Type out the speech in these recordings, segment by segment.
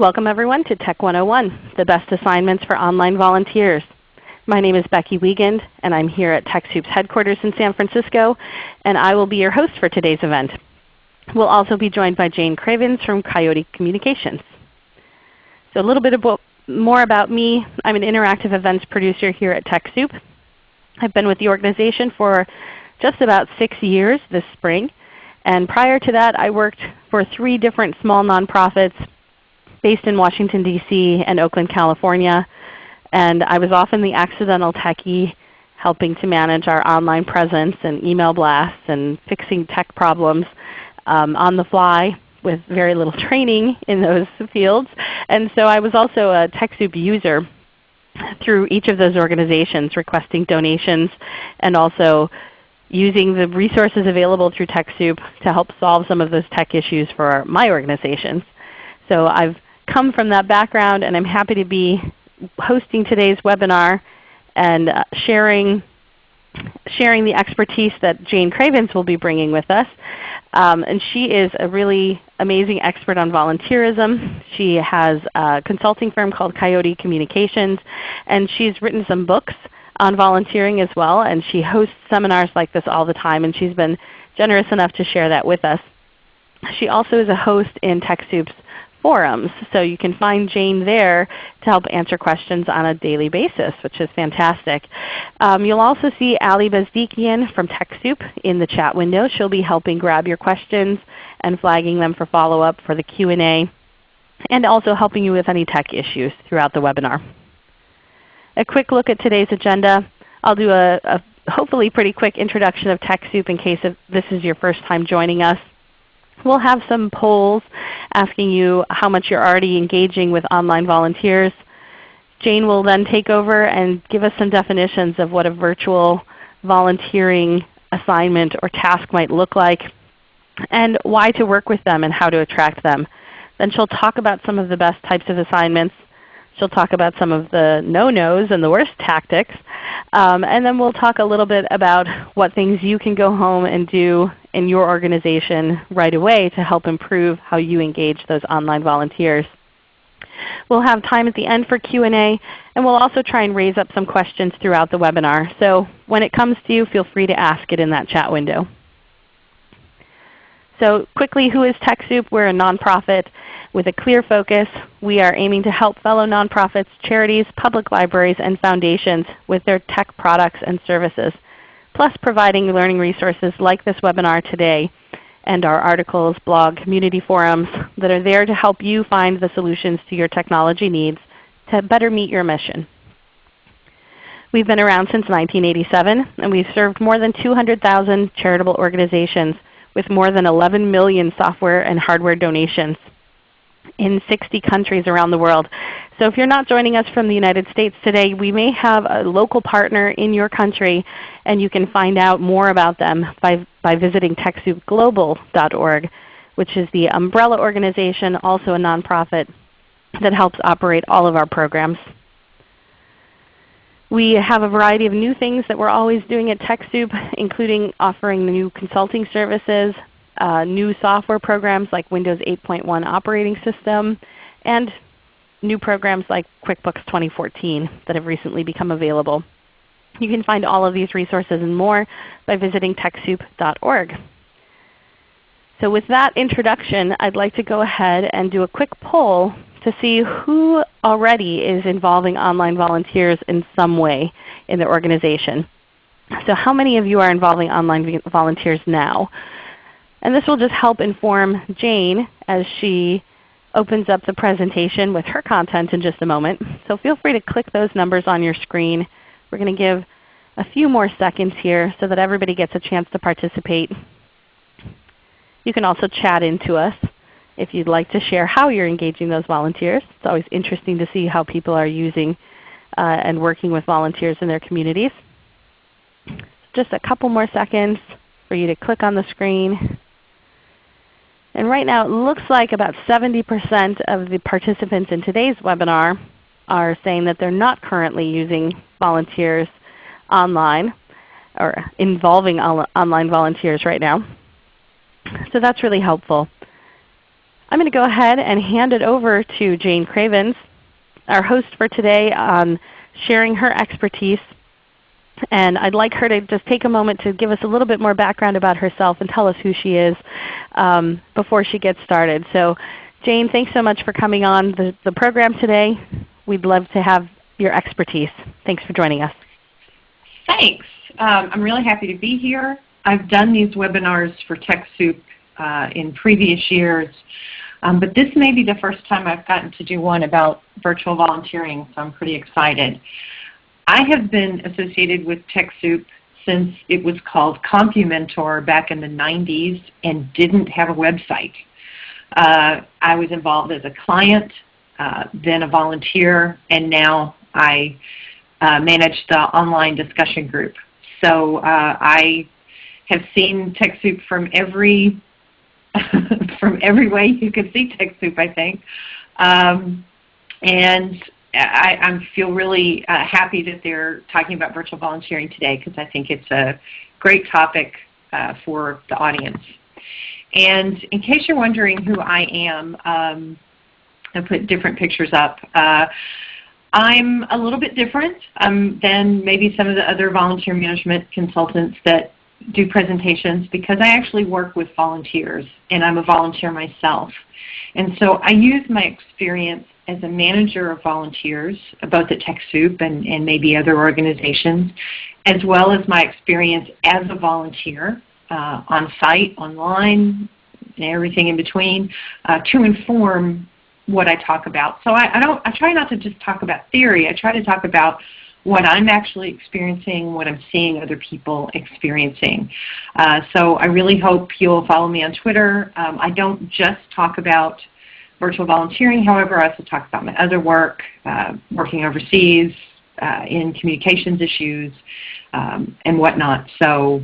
Welcome everyone to Tech 101, the best assignments for online volunteers. My name is Becky Wiegand, and I'm here at TechSoup's headquarters in San Francisco, and I will be your host for today's event. We'll also be joined by Jayne Cravens from Coyote Communications. So a little bit about, more about me. I'm an interactive events producer here at TechSoup. I've been with the organization for just about 6 years this spring. And prior to that I worked for three different small nonprofits based in Washington, D.C. and Oakland, California. And I was often the accidental techie helping to manage our online presence and email blasts and fixing tech problems um, on the fly with very little training in those fields. And so I was also a TechSoup user through each of those organizations requesting donations and also using the resources available through TechSoup to help solve some of those tech issues for my organizations. So I've come from that background and I'm happy to be hosting today's webinar and uh, sharing, sharing the expertise that Jayne Cravens will be bringing with us. Um, and she is a really amazing expert on volunteerism. She has a consulting firm called Coyote Communications, and she's written some books on volunteering as well, and she hosts seminars like this all the time, and she's been generous enough to share that with us. She also is a host in TechSoup's forums. So you can find Jayne there to help answer questions on a daily basis, which is fantastic. Um, you'll also see Ali Bezdikian from TechSoup in the chat window. She'll be helping grab your questions and flagging them for follow-up for the Q&A, and also helping you with any tech issues throughout the webinar. A quick look at today's agenda. I'll do a, a hopefully pretty quick introduction of TechSoup in case this is your first time joining us. We'll have some polls asking you how much you're already engaging with online volunteers. Jayne will then take over and give us some definitions of what a virtual volunteering assignment or task might look like and why to work with them and how to attract them. Then she'll talk about some of the best types of assignments. She'll talk about some of the no-nos and the worst tactics. Um, and then we'll talk a little bit about what things you can go home and do in your organization right away to help improve how you engage those online volunteers. We'll have time at the end for Q&A, and we'll also try and raise up some questions throughout the webinar. So when it comes to you, feel free to ask it in that chat window. So quickly, who is TechSoup? We're a nonprofit with a clear focus. We are aiming to help fellow nonprofits, charities, public libraries, and foundations with their tech products and services plus providing learning resources like this webinar today and our articles, blog, community forums that are there to help you find the solutions to your technology needs to better meet your mission. We've been around since 1987, and we've served more than 200,000 charitable organizations with more than 11 million software and hardware donations in 60 countries around the world. So if you're not joining us from the United States today, we may have a local partner in your country, and you can find out more about them by, by visiting TechSoupGlobal.org, which is the umbrella organization, also a nonprofit that helps operate all of our programs. We have a variety of new things that we're always doing at TechSoup, including offering new consulting services, uh, new software programs like Windows 8.1 operating system, and new programs like QuickBooks 2014 that have recently become available. You can find all of these resources and more by visiting TechSoup.org. So with that introduction, I'd like to go ahead and do a quick poll to see who already is involving online volunteers in some way in their organization. So how many of you are involving online volunteers now? And this will just help inform Jayne as she opens up the presentation with her content in just a moment. So feel free to click those numbers on your screen. We're going to give a few more seconds here so that everybody gets a chance to participate. You can also chat into us if you'd like to share how you're engaging those volunteers. It's always interesting to see how people are using uh, and working with volunteers in their communities. Just a couple more seconds for you to click on the screen. And right now it looks like about 70% of the participants in today's webinar are saying that they're not currently using volunteers online or involving online volunteers right now. So that's really helpful. I'm going to go ahead and hand it over to Jayne Cravens, our host for today on sharing her expertise. And I'd like her to just take a moment to give us a little bit more background about herself and tell us who she is um, before she gets started. So Jayne, thanks so much for coming on the, the program today. We'd love to have your expertise. Thanks for joining us. Thanks. Um, I'm really happy to be here. I've done these webinars for TechSoup uh, in previous years, um, but this may be the first time I've gotten to do one about virtual volunteering, so I'm pretty excited. I have been associated with TechSoup since it was called CompuMentor back in the 90s and didn't have a website. Uh, I was involved as a client, uh, then a volunteer, and now I uh, manage the online discussion group. So uh, I have seen TechSoup from every from every way you could see TechSoup, I think. Um, and I, I, feel really uh, happy that they're talking about virtual volunteering today because I think it's a great topic uh, for the audience. And in case you're wondering who I am, um, I put different pictures up. Uh, I'm a little bit different um, than maybe some of the other volunteer management consultants that do presentations because I actually work with volunteers and I'm a volunteer myself. And so I use my experience as a manager of volunteers, both at TechSoup and, and maybe other organizations, as well as my experience as a volunteer uh, on site, online, and everything in between, uh, to inform what I talk about. So I, I, don't. I try not to just talk about theory. I try to talk about what I'm actually experiencing, what I'm seeing other people experiencing. Uh, so I really hope you'll follow me on Twitter. Um, I don't just talk about virtual volunteering. However, I also talk about my other work, uh, working overseas, uh, in communications issues, um, and whatnot. So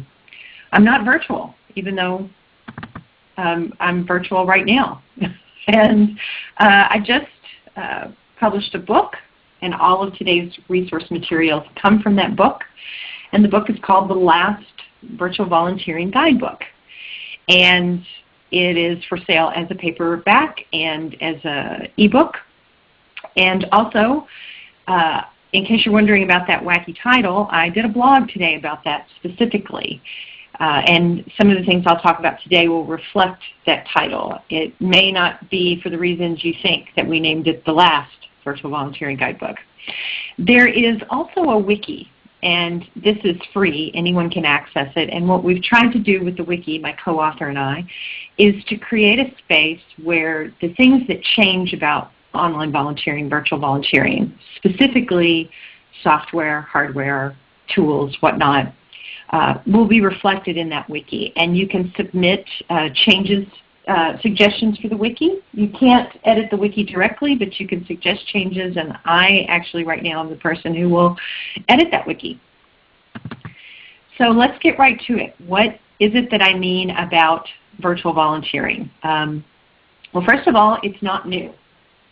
I'm not virtual, even though um, I'm virtual right now. and uh, I just uh, published a book, and all of today's resource materials come from that book. And the book is called The Last Virtual Volunteering Guidebook. And it is for sale as a paperback and as an ebook. And also, uh, in case you're wondering about that wacky title, I did a blog today about that specifically. Uh, and some of the things I'll talk about today will reflect that title. It may not be for the reasons you think that we named it the last Virtual Volunteering Guidebook. There is also a wiki, and this is free. Anyone can access it. And what we've tried to do with the wiki, my co-author and I, is to create a space where the things that change about online volunteering, virtual volunteering, specifically software, hardware, tools, whatnot, uh, will be reflected in that wiki. And you can submit uh, changes, uh, suggestions for the wiki. You can't edit the wiki directly, but you can suggest changes, and I actually right now am the person who will edit that wiki. So let's get right to it. What is it that I mean about virtual volunteering? Um, well, first of all, it's not new.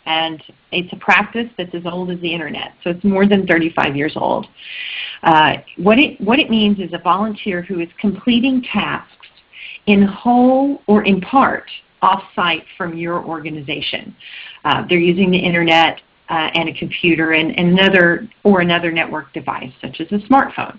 And it's a practice that's as old as the Internet, so it's more than 35 years old. Uh, what, it, what it means is a volunteer who is completing tasks in whole or in part off-site from your organization. Uh, they're using the Internet uh, and a computer and, and another or another network device, such as a smartphone.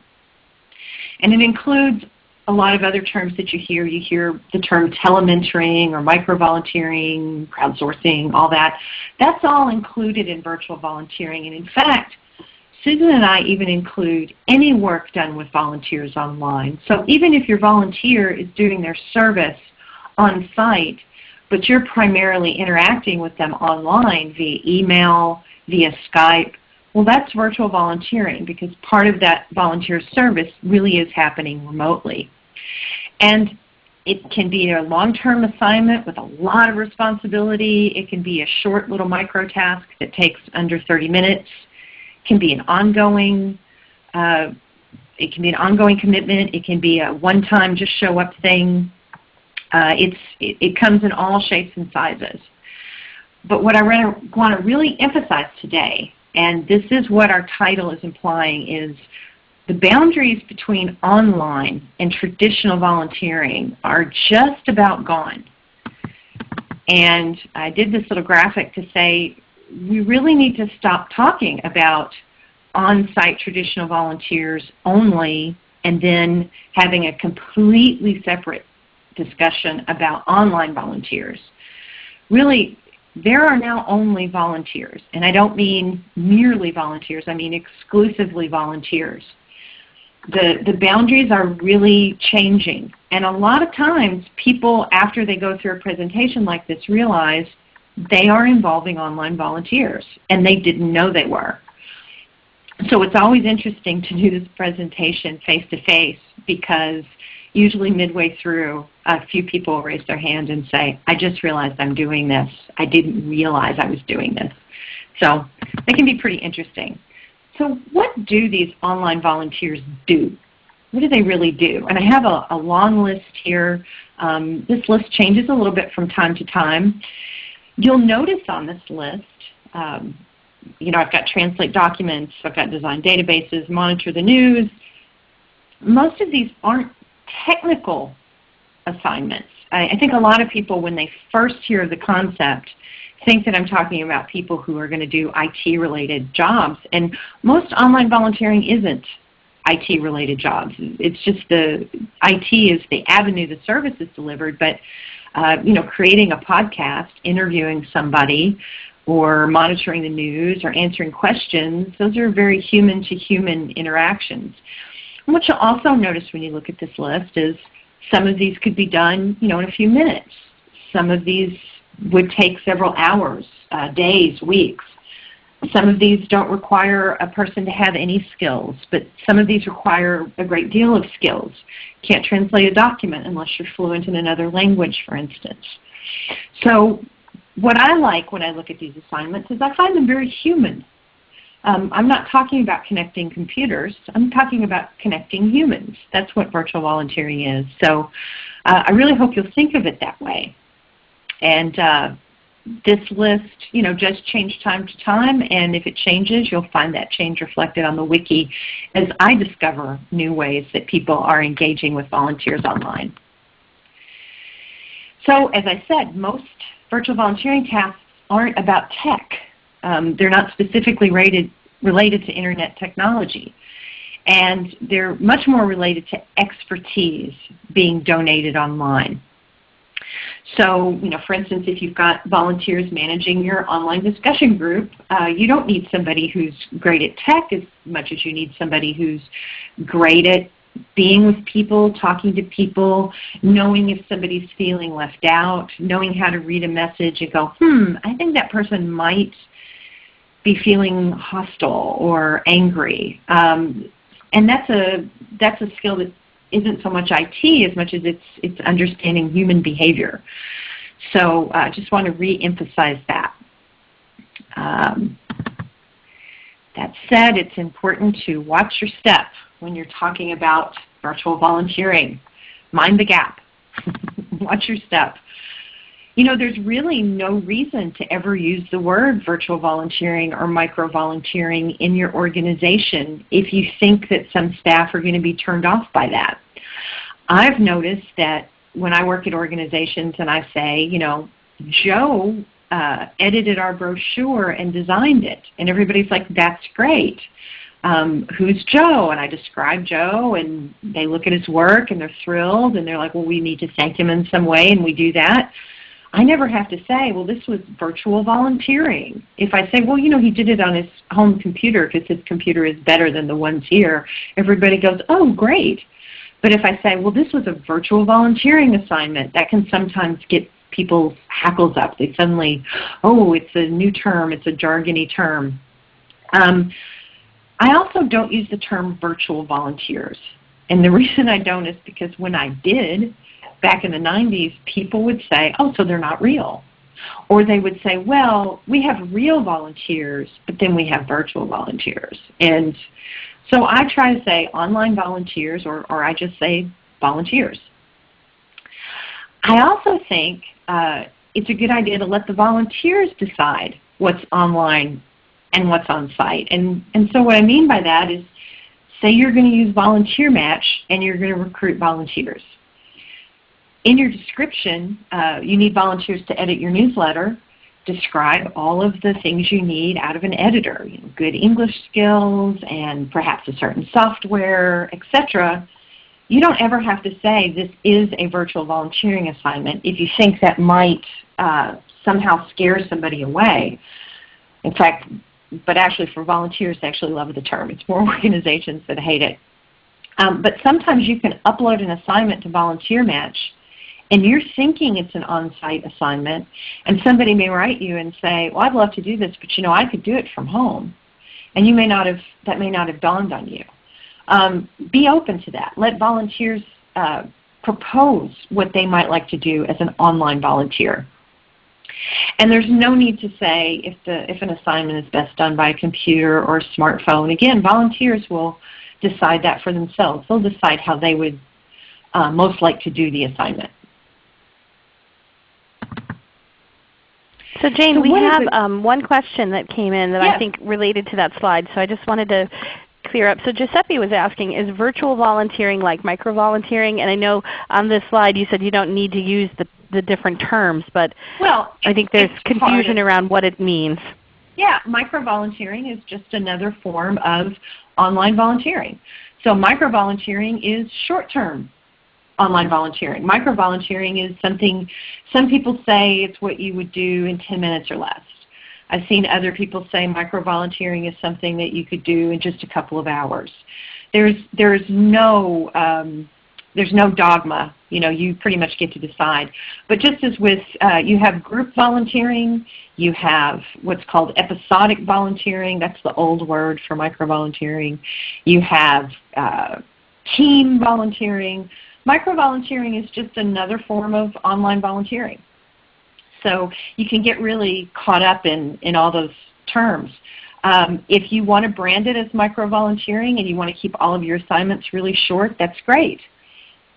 And it includes a lot of other terms that you hear. You hear the term telementoring or micro-volunteering, crowdsourcing, all that. That's all included in virtual volunteering. And in fact, Susan and I even include any work done with volunteers online. So even if your volunteer is doing their service on site, but you're primarily interacting with them online via email, via Skype, well, that's virtual volunteering because part of that volunteer service really is happening remotely. And it can be a long-term assignment with a lot of responsibility. It can be a short little micro task that takes under 30 minutes. Can be an ongoing uh, it can be an ongoing commitment. It can be a one-time just show up thing. Uh, it's, it, it comes in all shapes and sizes. But what I want to really emphasize today, and this is what our title is implying, is the boundaries between online and traditional volunteering are just about gone. And I did this little graphic to say we really need to stop talking about on-site traditional volunteers only and then having a completely separate discussion about online volunteers. Really, there are now only volunteers, and I don't mean merely volunteers, I mean exclusively volunteers. The, the boundaries are really changing, and a lot of times people, after they go through a presentation like this, realize they are involving online volunteers, and they didn't know they were. So it's always interesting to do this presentation face-to-face because usually midway through, a few people raise their hand and say, I just realized I'm doing this. I didn't realize I was doing this. So it can be pretty interesting. So what do these online volunteers do? What do they really do? And I have a, a long list here. Um, this list changes a little bit from time to time. You'll notice on this list, um, you know, I've got translate documents, I've got design databases, monitor the news. Most of these aren't technical assignments. I, I think a lot of people, when they first hear the concept, think that I'm talking about people who are going to do IT-related jobs. And most online volunteering isn't IT-related jobs. It's just the IT is the avenue the service is delivered, but uh, you know, creating a podcast, interviewing somebody, or monitoring the news or answering questions, those are very human-to-human -human interactions. And what you'll also notice when you look at this list is some of these could be done you know, in a few minutes. Some of these would take several hours, uh, days, weeks. Some of these don't require a person to have any skills, but some of these require a great deal of skills. Can't translate a document unless you're fluent in another language, for instance. So what I like when I look at these assignments is I find them very human. Um, I'm not talking about connecting computers. I'm talking about connecting humans. That's what virtual volunteering is. So uh, I really hope you'll think of it that way. And uh, this list you know, just change time to time, and if it changes, you'll find that change reflected on the wiki as I discover new ways that people are engaging with volunteers online. So as I said, most virtual volunteering tasks aren't about tech. Um, they're not specifically rated, related to Internet technology. And they're much more related to expertise being donated online. So, you know, for instance, if you've got volunteers managing your online discussion group, uh, you don't need somebody who's great at tech as much as you need somebody who's great at being with people, talking to people, knowing if somebody's feeling left out, knowing how to read a message and go, hmm, I think that person might be feeling hostile or angry. Um, and that's a, that's a skill that isn't so much IT as much as it's, it's understanding human behavior. So I uh, just want to re-emphasize that. Um, that said, it's important to watch your step when you're talking about virtual volunteering. Mind the gap. watch your step. You know, there's really no reason to ever use the word virtual volunteering or micro-volunteering in your organization if you think that some staff are going to be turned off by that. I've noticed that when I work at organizations and I say, you know, Joe uh, edited our brochure and designed it. And everybody's like, that's great. Um, who's Joe? And I describe Joe and they look at his work and they're thrilled and they're like, well, we need to thank him in some way and we do that. I never have to say, well, this was virtual volunteering. If I say, well, you know, he did it on his home computer because his computer is better than the ones here, everybody goes, oh, great. But if I say, well, this was a virtual volunteering assignment, that can sometimes get people's hackles up. They suddenly, oh, it's a new term, it's a jargony term. Um, I also don't use the term virtual volunteers. And the reason I don't is because when I did, back in the 90s, people would say, oh, so they're not real. Or they would say, well, we have real volunteers, but then we have virtual volunteers. And so I try to say online volunteers, or, or I just say volunteers. I also think uh, it's a good idea to let the volunteers decide what's online and what's on site. And, and so what I mean by that is say you're going to use Volunteer Match and you're going to recruit volunteers. In your description, uh, you need volunteers to edit your newsletter, describe all of the things you need out of an editor, you know, good English skills and perhaps a certain software, etc. You don't ever have to say this is a virtual volunteering assignment if you think that might uh, somehow scare somebody away. In fact, but actually for volunteers, they actually love the term. It's more organizations that hate it. Um, but sometimes you can upload an assignment to Volunteer Match and you're thinking it's an on-site assignment, and somebody may write you and say, well, I'd love to do this, but you know, I could do it from home. And you may not have, that may not have dawned on you. Um, be open to that. Let volunteers uh, propose what they might like to do as an online volunteer. And there's no need to say if, the, if an assignment is best done by a computer or a smartphone. Again, volunteers will decide that for themselves. They'll decide how they would uh, most like to do the assignment. So Jayne, so we have um, one question that came in that I think related to that slide, so I just wanted to clear up. So Giuseppe was asking, is virtual volunteering like micro-volunteering? And I know on this slide you said you don't need to use the, the different terms, but well, I think there's confusion around what it means. Yeah, micro-volunteering is just another form of online volunteering. So micro-volunteering is short-term online volunteering. Micro-volunteering is something, some people say it's what you would do in 10 minutes or less. I've seen other people say micro-volunteering is something that you could do in just a couple of hours. There's, there's, no, um, there's no dogma. You know, you pretty much get to decide. But just as with, uh, you have group volunteering, you have what's called episodic volunteering. That's the old word for micro-volunteering. You have uh, team volunteering. Micro-volunteering is just another form of online volunteering. So you can get really caught up in, in all those terms. Um, if you want to brand it as micro-volunteering and you want to keep all of your assignments really short, that's great.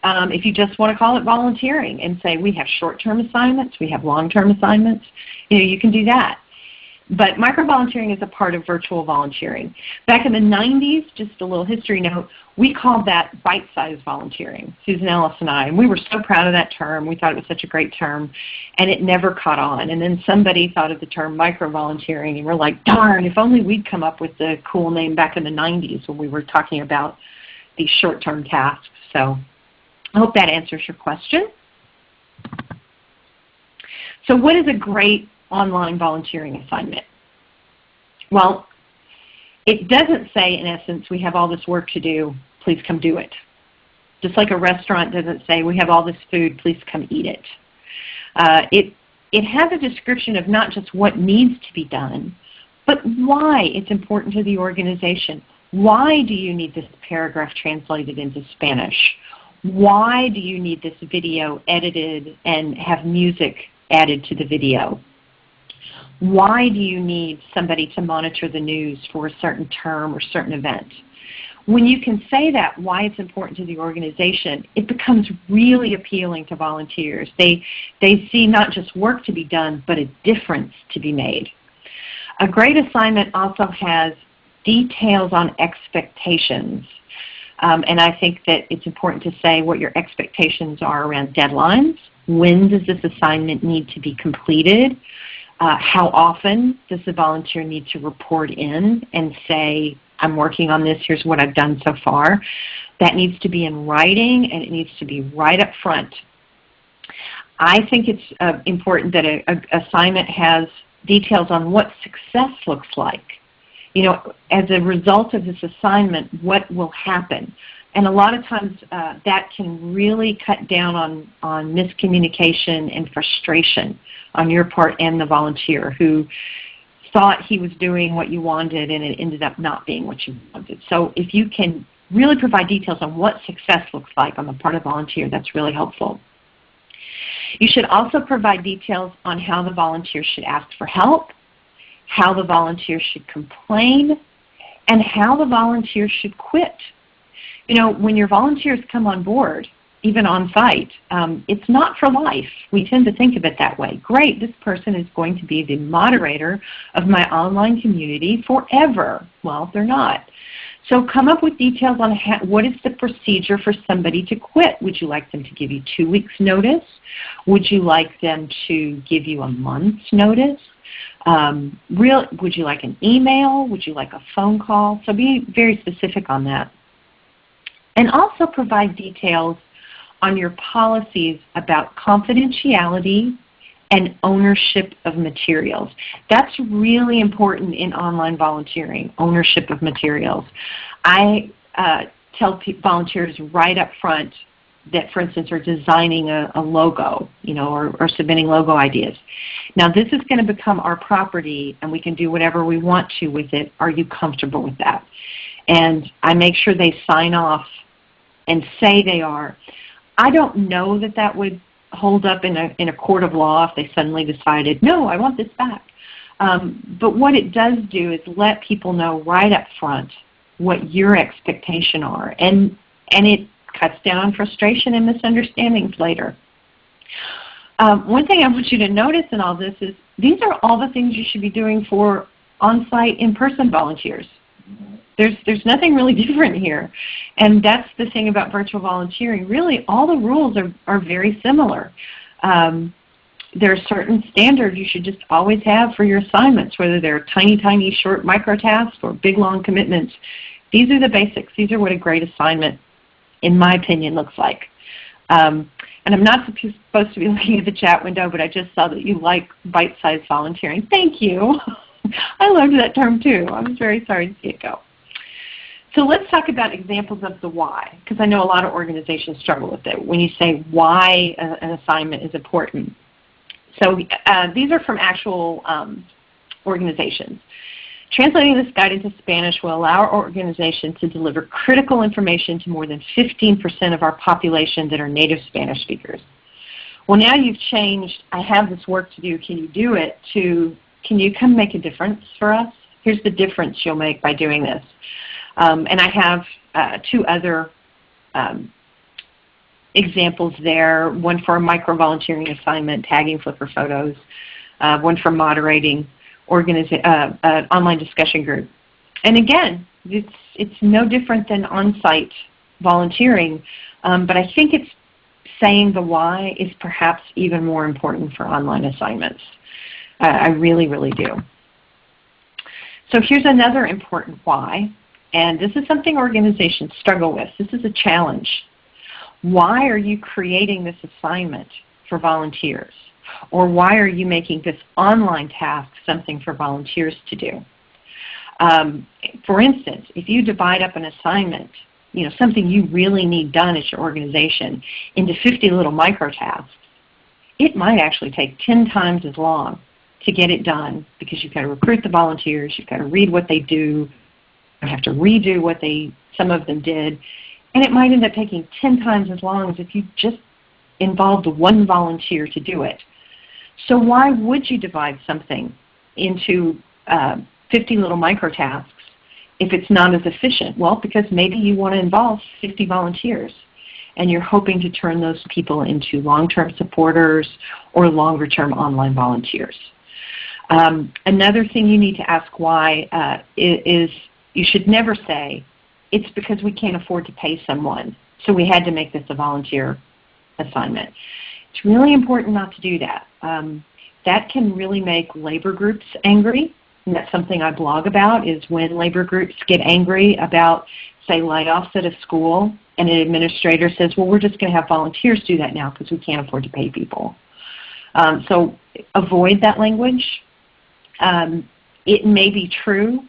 Um, if you just want to call it volunteering and say we have short-term assignments, we have long-term assignments, you know, you can do that. But microvolunteering is a part of virtual volunteering. Back in the 90s, just a little history note, we called that bite-sized volunteering, Susan Ellis and I. And we were so proud of that term. We thought it was such a great term. And it never caught on. And then somebody thought of the term micro-volunteering. And we're like, darn, if only we'd come up with the cool name back in the 90s when we were talking about these short-term tasks. So I hope that answers your question. So what is a great online volunteering assignment? Well, it doesn't say in essence, we have all this work to do, please come do it. Just like a restaurant doesn't say, we have all this food, please come eat it. Uh, it, it has a description of not just what needs to be done, but why it's important to the organization. Why do you need this paragraph translated into Spanish? Why do you need this video edited and have music added to the video? Why do you need somebody to monitor the news for a certain term or certain event? When you can say that, why it's important to the organization, it becomes really appealing to volunteers. They, they see not just work to be done, but a difference to be made. A great assignment also has details on expectations. Um, and I think that it's important to say what your expectations are around deadlines. When does this assignment need to be completed? Uh, how often does the volunteer need to report in and say, I'm working on this, here's what I've done so far. That needs to be in writing and it needs to be right up front. I think it's uh, important that an assignment has details on what success looks like. You know, as a result of this assignment, what will happen? And a lot of times uh, that can really cut down on, on miscommunication and frustration on your part and the volunteer who thought he was doing what you wanted and it ended up not being what you wanted. So if you can really provide details on what success looks like on the part of volunteer, that's really helpful. You should also provide details on how the volunteer should ask for help, how the volunteer should complain, and how the volunteer should quit. You know, when your volunteers come on board, even on site. Um, it's not for life. We tend to think of it that way. Great, this person is going to be the moderator of my online community forever. Well, they're not. So come up with details on what is the procedure for somebody to quit. Would you like them to give you two weeks notice? Would you like them to give you a month's notice? Um, real, would you like an email? Would you like a phone call? So be very specific on that. And also provide details on your policies about confidentiality and ownership of materials. That's really important in online volunteering, ownership of materials. I uh, tell volunteers right up front that, for instance, are designing a, a logo, you know, or, or submitting logo ideas. Now this is going to become our property and we can do whatever we want to with it. Are you comfortable with that? And I make sure they sign off and say they are. I don't know that that would hold up in a, in a court of law if they suddenly decided, no, I want this back. Um, but what it does do is let people know right up front what your expectations are. And, and it cuts down on frustration and misunderstandings later. Um, one thing I want you to notice in all this is these are all the things you should be doing for on-site, in-person volunteers. There's, there's nothing really different here. And that's the thing about virtual volunteering. Really, all the rules are, are very similar. Um, there are certain standards you should just always have for your assignments, whether they're tiny, tiny, short micro tasks or big, long commitments. These are the basics. These are what a great assignment, in my opinion, looks like. Um, and I'm not supposed to be looking at the chat window, but I just saw that you like bite-sized volunteering. Thank you. I loved that term too. I was very sorry to see it go. So let's talk about examples of the why, because I know a lot of organizations struggle with it when you say why an assignment is important. So uh, these are from actual um, organizations. Translating this guide into Spanish will allow our organization to deliver critical information to more than 15% of our population that are native Spanish speakers. Well now you've changed, I have this work to do, can you do it, to can you come make a difference for us? Here's the difference you'll make by doing this. Um, and I have uh, two other um, examples there, one for a micro-volunteering assignment, tagging Flickr photos, uh, one for moderating uh, an online discussion group. And again, it's, it's no different than on-site volunteering, um, but I think it's saying the why is perhaps even more important for online assignments. Uh, I really, really do. So here's another important why, and this is something organizations struggle with. This is a challenge. Why are you creating this assignment for volunteers? Or why are you making this online task something for volunteers to do? Um, for instance, if you divide up an assignment, you know, something you really need done at your organization into 50 little micro tasks, it might actually take 10 times as long to get it done because you've got to recruit the volunteers, you've got to read what they do, have to redo what they some of them did, and it might end up taking 10 times as long as if you just involved one volunteer to do it. So why would you divide something into uh, 50 little micro tasks if it's not as efficient? Well, because maybe you want to involve 50 volunteers and you're hoping to turn those people into long-term supporters or longer-term online volunteers. Um, another thing you need to ask why uh, is you should never say, it's because we can't afford to pay someone, so we had to make this a volunteer assignment. It's really important not to do that. Um, that can really make labor groups angry. And that's something I blog about is when labor groups get angry about, say, layoffs at a school and an administrator says, well, we're just going to have volunteers do that now because we can't afford to pay people. Um, so avoid that language. Um, it may be true,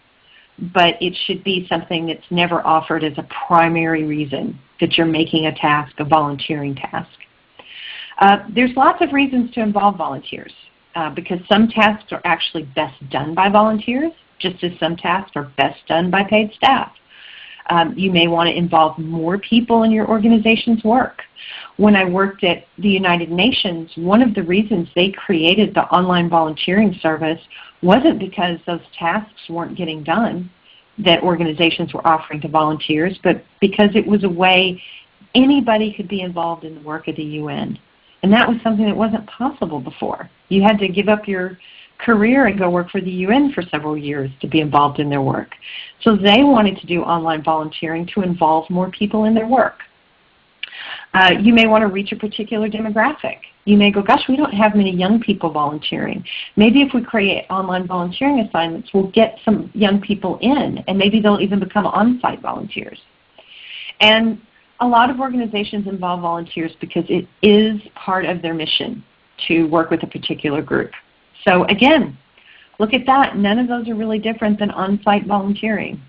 but it should be something that's never offered as a primary reason that you're making a task, a volunteering task. Uh, there's lots of reasons to involve volunteers uh, because some tasks are actually best done by volunteers, just as some tasks are best done by paid staff. Um, you may want to involve more people in your organization's work. When I worked at the United Nations, one of the reasons they created the online volunteering service wasn't because those tasks weren't getting done that organizations were offering to volunteers, but because it was a way anybody could be involved in the work of the UN. And that was something that wasn't possible before. You had to give up your career and go work for the UN for several years to be involved in their work. So they wanted to do online volunteering to involve more people in their work. Uh, you may want to reach a particular demographic. You may go, gosh, we don't have many young people volunteering. Maybe if we create online volunteering assignments, we'll get some young people in, and maybe they'll even become on-site volunteers. And a lot of organizations involve volunteers because it is part of their mission to work with a particular group. So again, look at that. None of those are really different than on-site volunteering.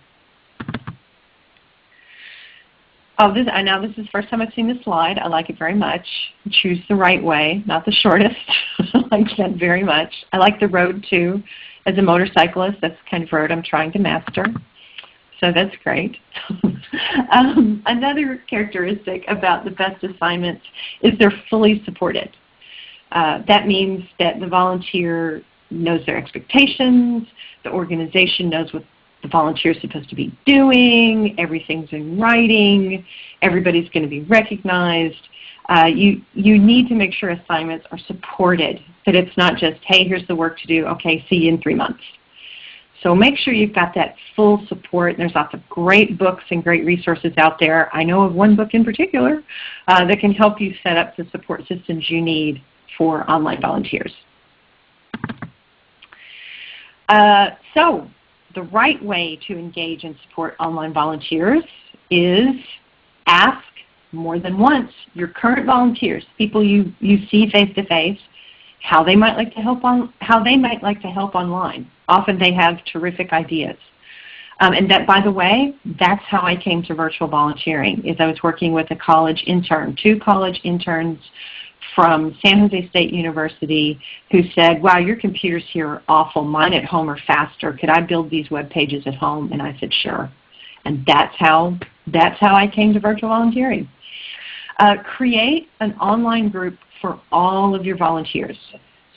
Oh, this, I know this is the first time I've seen this slide. I like it very much. Choose the right way, not the shortest. I like that very much. I like the road too. As a motorcyclist, that's the kind of road I'm trying to master. So that's great. um, another characteristic about the best assignments is they're fully supported. Uh, that means that the volunteer knows their expectations, the organization knows what the volunteer is supposed to be doing, everything's in writing, everybody's going to be recognized. Uh, you, you need to make sure assignments are supported, that it's not just, hey, here's the work to do, okay, see you in three months. So make sure you've got that full support. There's lots of great books and great resources out there. I know of one book in particular uh, that can help you set up the support systems you need for online volunteers. Uh, so the right way to engage and support online volunteers is ask more than once your current volunteers, people you, you see face to face, how they might like to help on how they might like to help online. Often they have terrific ideas. Um, and that, by the way, that's how I came to virtual volunteering, is I was working with a college intern, two college interns from San Jose State University who said, wow, your computers here are awful. Mine at home are faster. Could I build these web pages at home? And I said, sure. And that's how, that's how I came to virtual volunteering. Uh, create an online group for all of your volunteers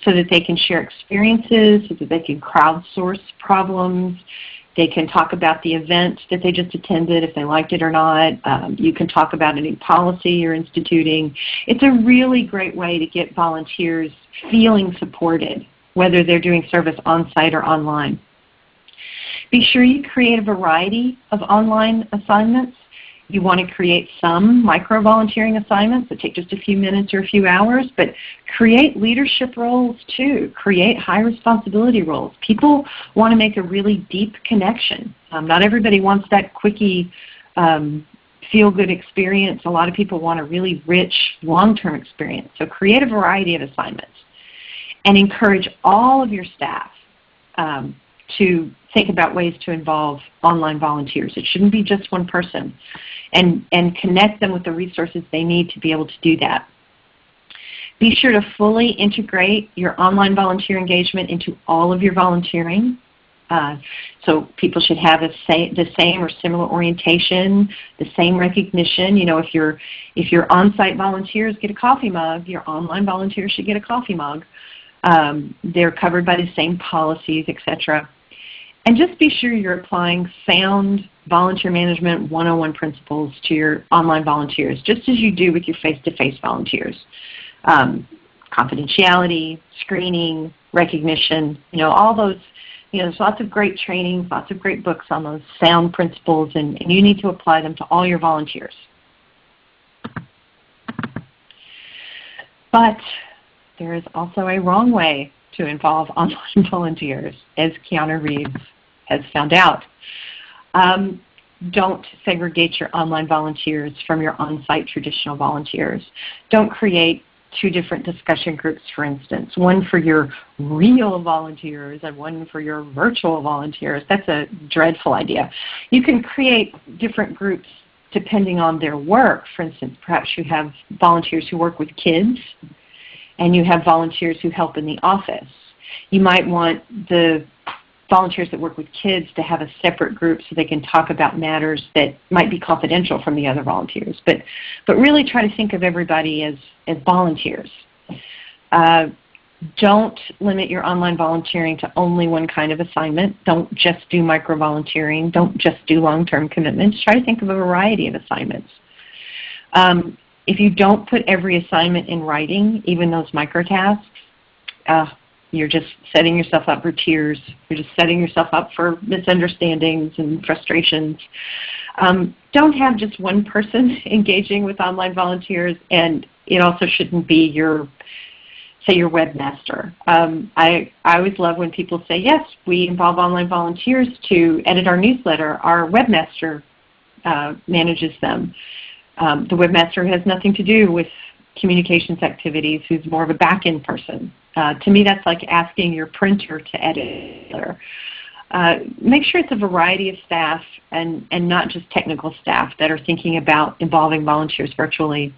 so that they can share experiences, so that they can crowdsource problems, they can talk about the event that they just attended, if they liked it or not. Um, you can talk about a new policy you're instituting. It's a really great way to get volunteers feeling supported, whether they're doing service on-site or online. Be sure you create a variety of online assignments you want to create some micro-volunteering assignments that take just a few minutes or a few hours, but create leadership roles too. Create high responsibility roles. People want to make a really deep connection. Um, not everybody wants that quickie um, feel-good experience. A lot of people want a really rich long-term experience. So create a variety of assignments and encourage all of your staff um, to think about ways to involve online volunteers. It shouldn't be just one person. And, and connect them with the resources they need to be able to do that. Be sure to fully integrate your online volunteer engagement into all of your volunteering. Uh, so people should have say, the same or similar orientation, the same recognition. You know, if your if your on-site volunteers get a coffee mug, your online volunteers should get a coffee mug. Um, they're covered by the same policies, etc. And just be sure you're applying sound volunteer management 101 principles to your online volunteers, just as you do with your face-to-face -face volunteers. Um, confidentiality, screening, recognition, you know, all those, you know, there's lots of great training, lots of great books on those sound principles, and, and you need to apply them to all your volunteers. But there is also a wrong way to involve online volunteers, as Keanu Reeves has found out. Um, don't segregate your online volunteers from your on-site traditional volunteers. Don't create two different discussion groups, for instance, one for your real volunteers and one for your virtual volunteers. That's a dreadful idea. You can create different groups depending on their work. For instance, perhaps you have volunteers who work with kids and you have volunteers who help in the office. You might want the volunteers that work with kids to have a separate group so they can talk about matters that might be confidential from the other volunteers. But, but really try to think of everybody as, as volunteers. Uh, don't limit your online volunteering to only one kind of assignment. Don't just do micro-volunteering. Don't just do long-term commitments. Try to think of a variety of assignments. Um, if you don't put every assignment in writing, even those microtasks, uh, You're just setting yourself up for tears. You're just setting yourself up for misunderstandings and frustrations. Um, don't have just one person engaging with online volunteers, and it also shouldn't be your say your webmaster. Um, I, I always love when people say, yes, we involve online volunteers to edit our newsletter. Our webmaster uh, manages them. Um, the webmaster has nothing to do with communications activities, who's more of a back-end person. Uh, to me, that's like asking your printer to edit. Uh, make sure it's a variety of staff and, and not just technical staff that are thinking about involving volunteers virtually.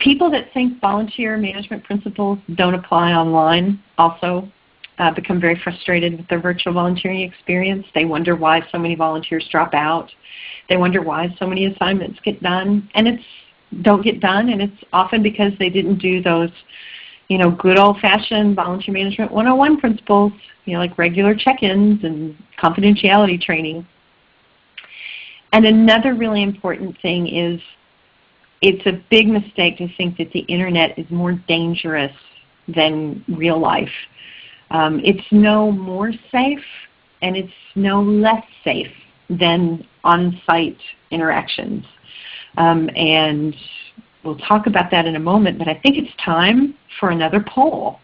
People that think volunteer management principles don't apply online also uh, become very frustrated with their virtual volunteering experience. They wonder why so many volunteers drop out. They wonder why so many assignments get done and it's don't get done and it's often because they didn't do those you know, good old-fashioned volunteer management 101 principles, you know, like regular check-ins and confidentiality training. And another really important thing is it's a big mistake to think that the Internet is more dangerous than real life. Um, it's no more safe and it's no less safe than on-site interactions. Um, and we'll talk about that in a moment, but I think it's time for another poll.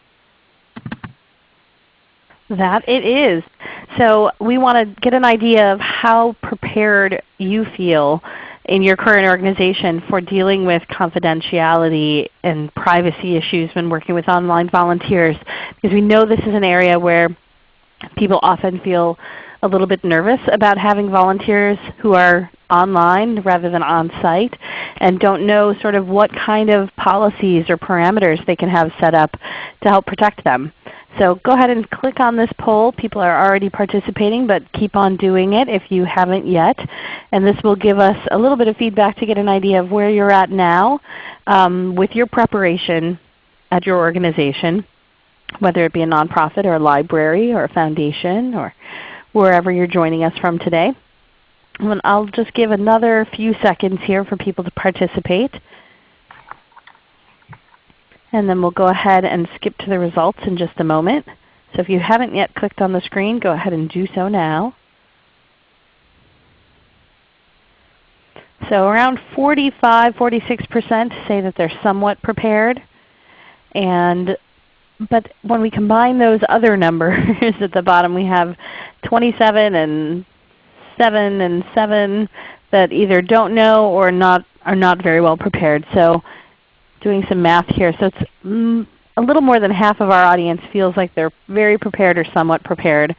That it is. So we want to get an idea of how prepared you feel in your current organization for dealing with confidentiality and privacy issues when working with online volunteers because we know this is an area where people often feel a little bit nervous about having volunteers who are online rather than on-site and don't know sort of what kind of policies or parameters they can have set up to help protect them. So go ahead and click on this poll. People are already participating, but keep on doing it if you haven't yet. And this will give us a little bit of feedback to get an idea of where you're at now um, with your preparation at your organization, whether it be a nonprofit or a library or a foundation or wherever you're joining us from today. I'll just give another few seconds here for people to participate. And then we'll go ahead and skip to the results in just a moment. So if you haven't yet clicked on the screen, go ahead and do so now. So around 45, 46% say that they're somewhat prepared. And but when we combine those other numbers at the bottom, we have 27 and 7 and 7 that either don't know or not are not very well prepared. So doing some math here. So it's mm, a little more than half of our audience feels like they're very prepared or somewhat prepared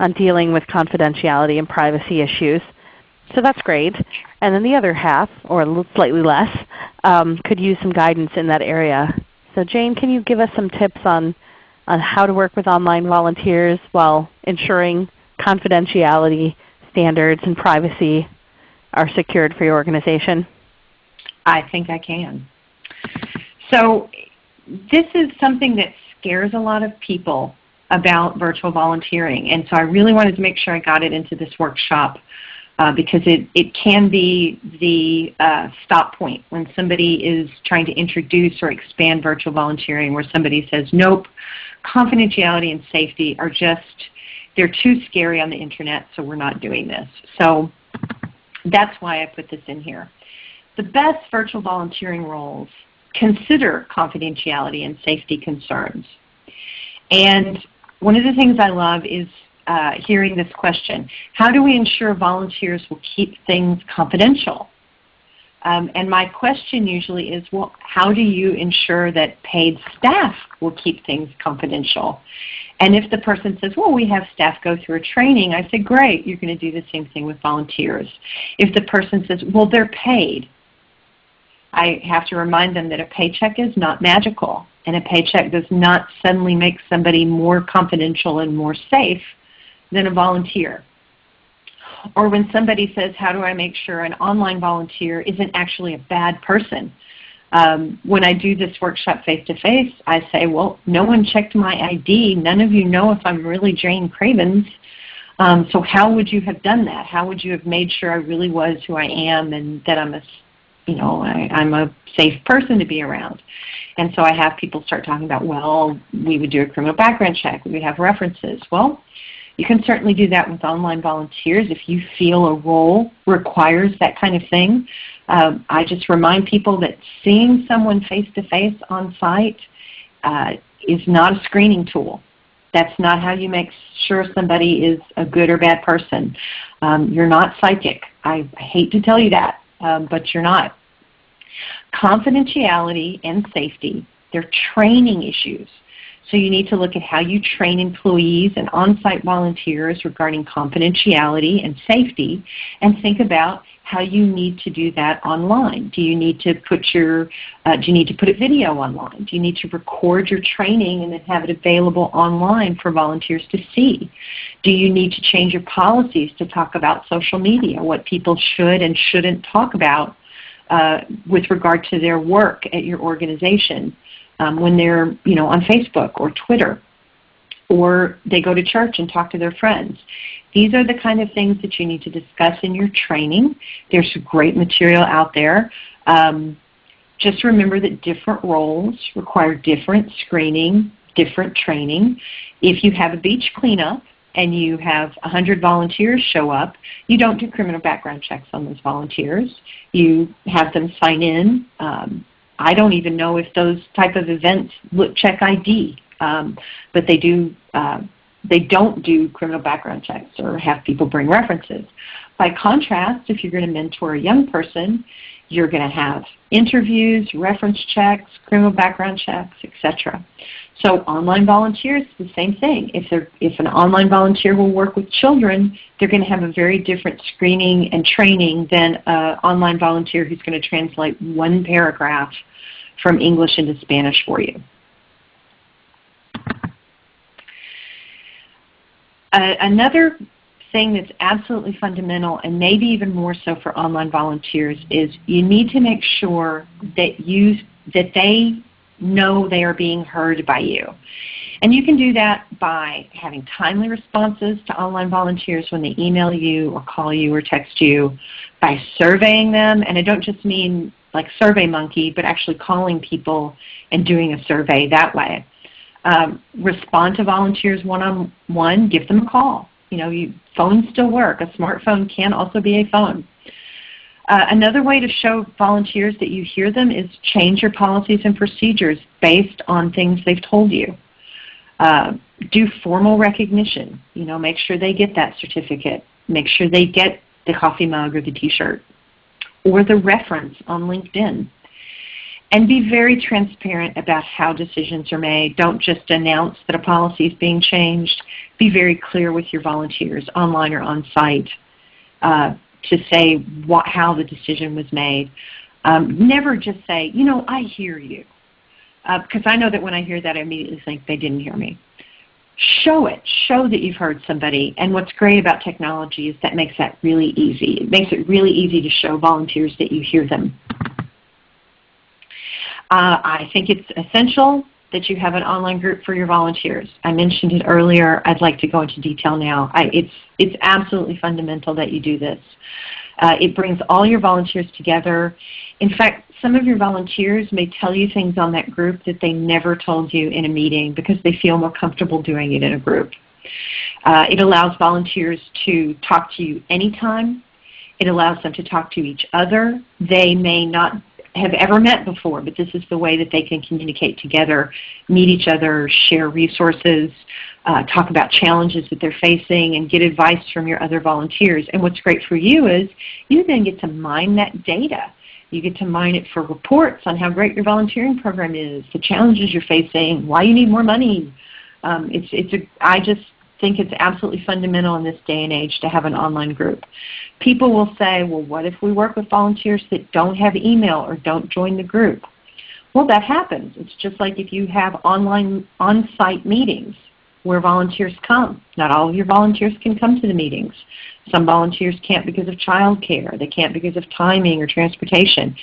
on dealing with confidentiality and privacy issues. So that's great. And then the other half, or slightly less, um, could use some guidance in that area. So Jayne, can you give us some tips on, on how to work with online volunteers while ensuring confidentiality standards and privacy are secured for your organization? I think I can. So this is something that scares a lot of people about virtual volunteering. And so I really wanted to make sure I got it into this workshop uh, because it, it can be the uh, stop point when somebody is trying to introduce or expand virtual volunteering where somebody says, nope, confidentiality and safety are just, they're too scary on the Internet, so we're not doing this. So that's why I put this in here. The best virtual volunteering roles consider confidentiality and safety concerns. And one of the things I love is uh, hearing this question. How do we ensure volunteers will keep things confidential? Um, and my question usually is, well, how do you ensure that paid staff will keep things confidential? And if the person says, well, we have staff go through a training, I say, great, you're going to do the same thing with volunteers. If the person says, well, they're paid, I have to remind them that a paycheck is not magical, and a paycheck does not suddenly make somebody more confidential and more safe than a volunteer. Or when somebody says, how do I make sure an online volunteer isn't actually a bad person? Um, when I do this workshop face-to-face, -face, I say, well, no one checked my ID. None of you know if I'm really Jayne Cravens. Um, so how would you have done that? How would you have made sure I really was who I am and that I'm a you know, I, I'm a safe person to be around. And so I have people start talking about, well, we would do a criminal background check, we would have references. Well, you can certainly do that with online volunteers if you feel a role requires that kind of thing. Um, I just remind people that seeing someone face-to-face -face on site uh, is not a screening tool. That's not how you make sure somebody is a good or bad person. Um, you're not psychic. I hate to tell you that, um, but you're not. Confidentiality and safety, they're training issues. So you need to look at how you train employees and on-site volunteers regarding confidentiality and safety and think about how you need to do that online. Do you need to put your, uh, do you need to put a video online? Do you need to record your training and then have it available online for volunteers to see? Do you need to change your policies to talk about social media, what people should and shouldn't talk about uh, with regard to their work at your organization um, when they're you know, on Facebook or Twitter? or they go to church and talk to their friends. These are the kind of things that you need to discuss in your training. There's great material out there. Um, just remember that different roles require different screening, different training. If you have a beach cleanup and you have 100 volunteers show up, you don't do criminal background checks on those volunteers. You have them sign in. Um, I don't even know if those type of events look check ID, um, but they do uh, they don't do criminal background checks or have people bring references. By contrast, if you're going to mentor a young person, you're going to have interviews, reference checks, criminal background checks, etc. So online volunteers, the same thing. If, if an online volunteer will work with children, they're going to have a very different screening and training than an online volunteer who's going to translate one paragraph from English into Spanish for you. Uh, another thing that's absolutely fundamental and maybe even more so for online volunteers is you need to make sure that you that they know they are being heard by you. And you can do that by having timely responses to online volunteers when they email you or call you or text you, by surveying them, and I don't just mean like SurveyMonkey, but actually calling people and doing a survey that way. Um, respond to volunteers one-on-one, -on -one, give them a call. You know, you, phones still work. A smartphone can also be a phone. Uh, another way to show volunteers that you hear them is change your policies and procedures based on things they've told you. Uh, do formal recognition. You know, make sure they get that certificate. Make sure they get the coffee mug or the t-shirt or the reference on LinkedIn. And be very transparent about how decisions are made. Don't just announce that a policy is being changed. Be very clear with your volunteers, online or on site, uh, to say what, how the decision was made. Um, never just say, you know, I hear you. Uh, because I know that when I hear that, I immediately think they didn't hear me. Show it. Show that you've heard somebody. And what's great about technology is that makes that really easy. It makes it really easy to show volunteers that you hear them. Uh, I think it's essential that you have an online group for your volunteers. I mentioned it earlier. I'd like to go into detail now. I, it's, it's absolutely fundamental that you do this. Uh, it brings all your volunteers together. In fact, some of your volunteers may tell you things on that group that they never told you in a meeting because they feel more comfortable doing it in a group. Uh, it allows volunteers to talk to you anytime. It allows them to talk to each other. They may not have ever met before, but this is the way that they can communicate together, meet each other, share resources, uh, talk about challenges that they're facing, and get advice from your other volunteers. And what's great for you is you then get to mine that data. You get to mine it for reports on how great your volunteering program is, the challenges you're facing, why you need more money. Um, it's, it's a, I just think it's absolutely fundamental in this day and age to have an online group. People will say, well, what if we work with volunteers that don't have email or don't join the group? Well, that happens. It's just like if you have online on-site meetings where volunteers come. Not all of your volunteers can come to the meetings. Some volunteers can't because of childcare. They can't because of timing or transportation.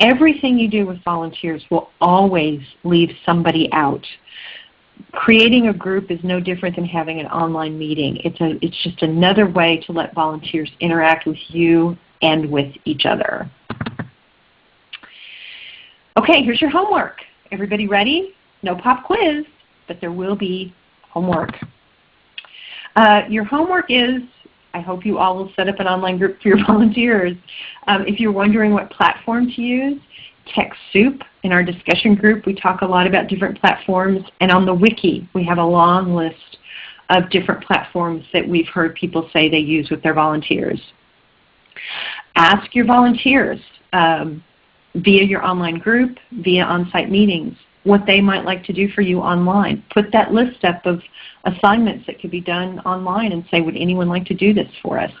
Everything you do with volunteers will always leave somebody out creating a group is no different than having an online meeting. It's, a, it's just another way to let volunteers interact with you and with each other. Okay, here's your homework. Everybody ready? No pop quiz, but there will be homework. Uh, your homework is, I hope you all will set up an online group for your volunteers. Um, if you're wondering what platform to use, TechSoup. In our discussion group, we talk a lot about different platforms. And on the wiki, we have a long list of different platforms that we've heard people say they use with their volunteers. Ask your volunteers um, via your online group, via on-site meetings, what they might like to do for you online. Put that list up of assignments that could be done online and say, would anyone like to do this for us?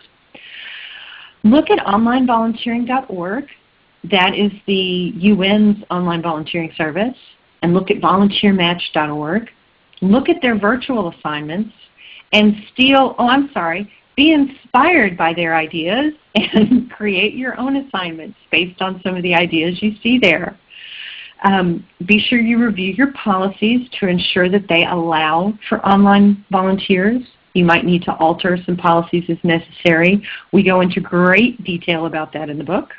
Look at onlinevolunteering.org. That is the UN's online volunteering service. And look at volunteermatch.org. Look at their virtual assignments and steal, oh I'm sorry, be inspired by their ideas and create your own assignments based on some of the ideas you see there. Um, be sure you review your policies to ensure that they allow for online volunteers. You might need to alter some policies as necessary. We go into great detail about that in the book.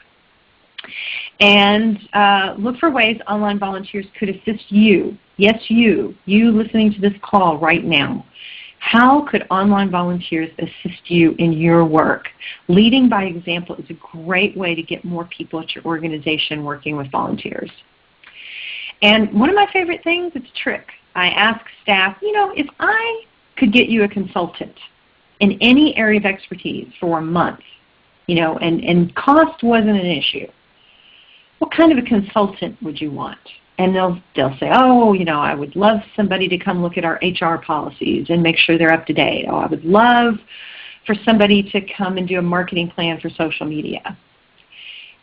And uh, look for ways online volunteers could assist you. Yes, you. You listening to this call right now. How could online volunteers assist you in your work? Leading by example is a great way to get more people at your organization working with volunteers. And one of my favorite things, it's a trick. I ask staff, you know, if I could get you a consultant in any area of expertise for a month, you know, and, and cost wasn't an issue, what kind of a consultant would you want? And they'll, they'll say, oh, you know, I would love somebody to come look at our HR policies and make sure they're up to date. Oh, I would love for somebody to come and do a marketing plan for social media.